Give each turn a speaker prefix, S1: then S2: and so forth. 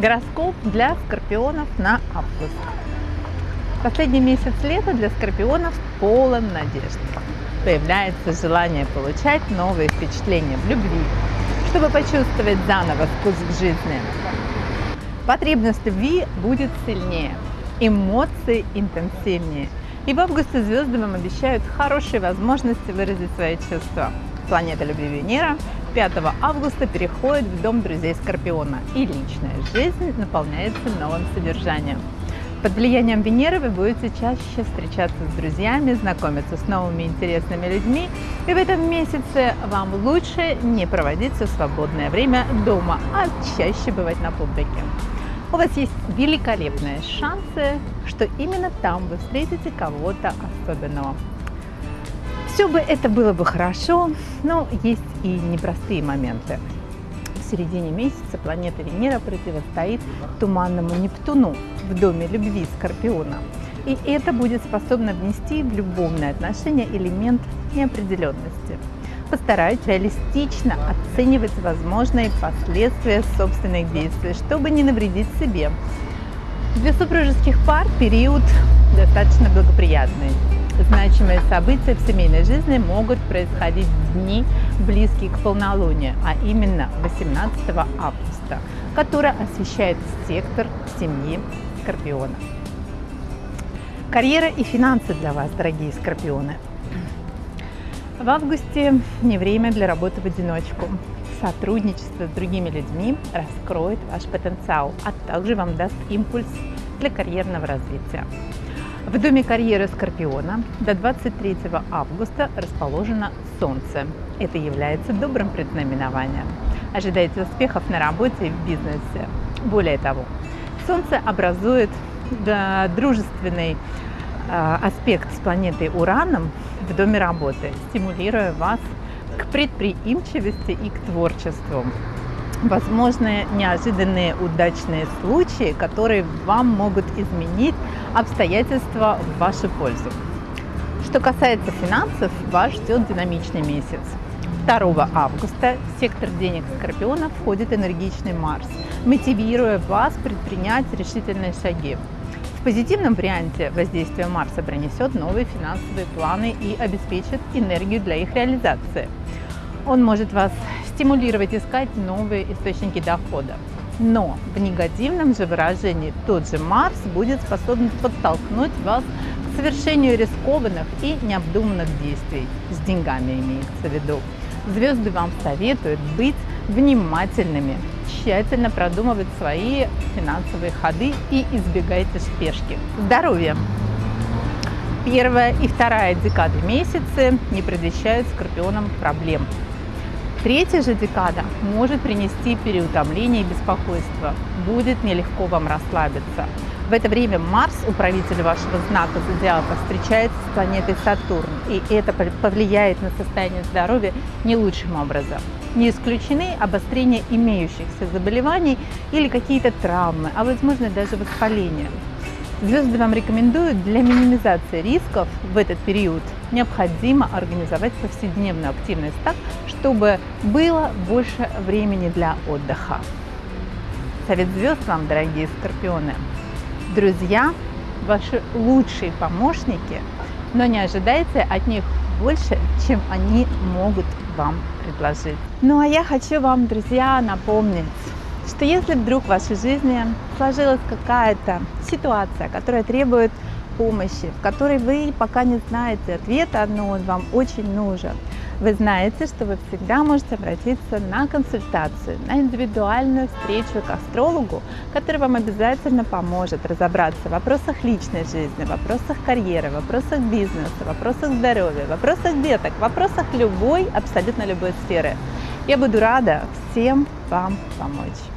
S1: Гороскоп для скорпионов на август. Последний месяц лета для скорпионов полон надежд. Появляется желание получать новые впечатления в любви, чтобы почувствовать заново вкус к жизни. Потребность любви будет сильнее, эмоции интенсивнее. И в августе звезды вам обещают хорошие возможности выразить свои чувства. Планета любви Венера 5 августа переходит в дом друзей Скорпиона, и личная жизнь наполняется новым содержанием. Под влиянием Венеры вы будете чаще встречаться с друзьями, знакомиться с новыми интересными людьми, и в этом месяце вам лучше не проводить все свободное время дома, а чаще бывать на публике. У вас есть великолепные шансы, что именно там вы встретите кого-то особенного. Все бы это было бы хорошо, но есть и непростые моменты. В середине месяца планета Венера противостоит туманному Нептуну в доме любви Скорпиона. И это будет способно внести в любовные отношения элемент неопределенности. Постарайтесь реалистично оценивать возможные последствия собственных действий, чтобы не навредить себе. Для супружеских пар период достаточно благоприятный. Значимые события в семейной жизни могут происходить в дни, близкие к полнолунию, а именно 18 августа, который освещает сектор семьи Скорпиона. Карьера и финансы для вас, дорогие Скорпионы. В августе не время для работы в одиночку. Сотрудничество с другими людьми раскроет ваш потенциал, а также вам даст импульс для карьерного развития. В доме карьеры Скорпиона до 23 августа расположено Солнце. Это является добрым предзнаменованием. Ожидайте успехов на работе и в бизнесе. Более того, Солнце образует дружественный а, аспект с планетой Ураном в доме работы, стимулируя вас к предприимчивости и к творчеству возможные неожиданные удачные случаи, которые вам могут изменить обстоятельства в вашу пользу. Что касается финансов, вас ждет динамичный месяц. 2 августа в сектор денег Скорпиона входит энергичный Марс, мотивируя вас предпринять решительные шаги. В позитивном варианте воздействие Марса принесет новые финансовые планы и обеспечит энергию для их реализации. Он может вас стимулировать искать новые источники дохода. Но в негативном же выражении тот же Марс будет способен подтолкнуть вас к совершению рискованных и необдуманных действий. С деньгами имеется в виду. Звезды вам советуют быть внимательными, тщательно продумывать свои финансовые ходы и избегайте спешки. Здоровье! Первая и вторая декады месяца не предвещают скорпионам проблем Третья же декада может принести переутомление и беспокойство. Будет нелегко вам расслабиться. В это время Марс, управитель вашего знака зодиака, встречается с планетой Сатурн, и это повлияет на состояние здоровья не лучшим образом. Не исключены обострение имеющихся заболеваний или какие-то травмы, а возможно даже воспаление. Звезды вам рекомендуют для минимизации рисков в этот период необходимо организовать повседневную активность так, чтобы было больше времени для отдыха. Совет звезд вам, дорогие скорпионы. Друзья – ваши лучшие помощники, но не ожидайте от них больше, чем они могут вам предложить. Ну а я хочу вам, друзья, напомнить, что если вдруг в вашей жизни сложилась какая-то ситуация, которая требует помощи, в которой вы пока не знаете ответа, но он вам очень нужен, вы знаете, что вы всегда можете обратиться на консультацию, на индивидуальную встречу к астрологу, который вам обязательно поможет разобраться в вопросах личной жизни, в вопросах карьеры, в вопросах бизнеса, в вопросах здоровья, в вопросах деток, в вопросах любой, абсолютно любой сферы. Я буду рада всем вам помочь.